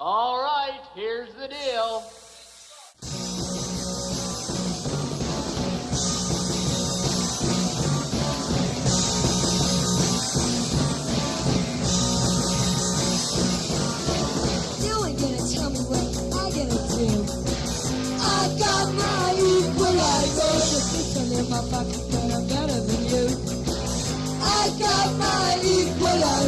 All right, here's the deal. You ain't gonna tell me what I gotta do. I got my equalizer. The pistol in my pocket, but I'm better than you. I got my equalizer.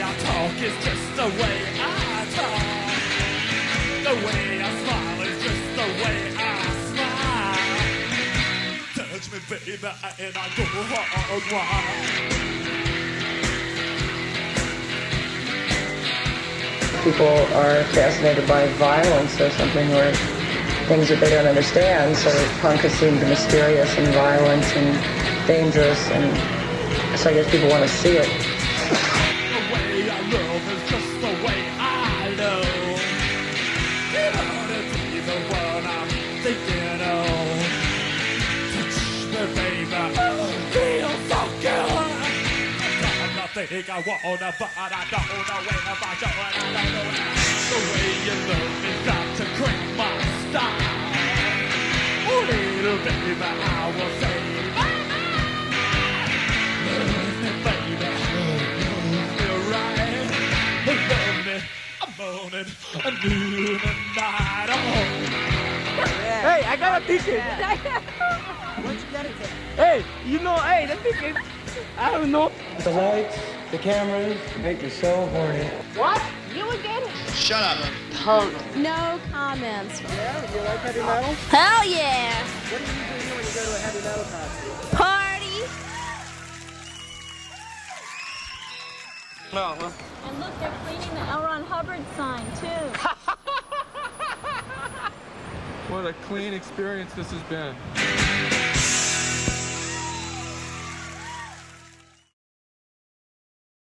talk is just the way I talk. The way I smile is just the way I smile. Touch me, baby, and I go hard people are fascinated by violence or something or things that they don't understand. So punk has seemed mysterious and violent and dangerous, and so I guess people want to see it. Thinking. Touch me, baby. Oh, feel so good. I think I wanna, but I don't know where if I and I don't know how. The way you love me got to crack my style. Oh, little baby, I will say, love me, baby, love me right, love me, I'm moaning, and noon and night, oh. Hey, I got a ticket. Where'd you get it to? Hey, you know, hey, the ticket. I don't know. The lights, the cameras make me so horny. What? You again? Shut up. Punk. No comments. Yeah, you like heavy metal? Oh, hell yeah. What do you do when you go to a heavy metal concert? Party. No, huh? And look, they're cleaning the L. Ron Hubbard sign too. What a clean experience this has been.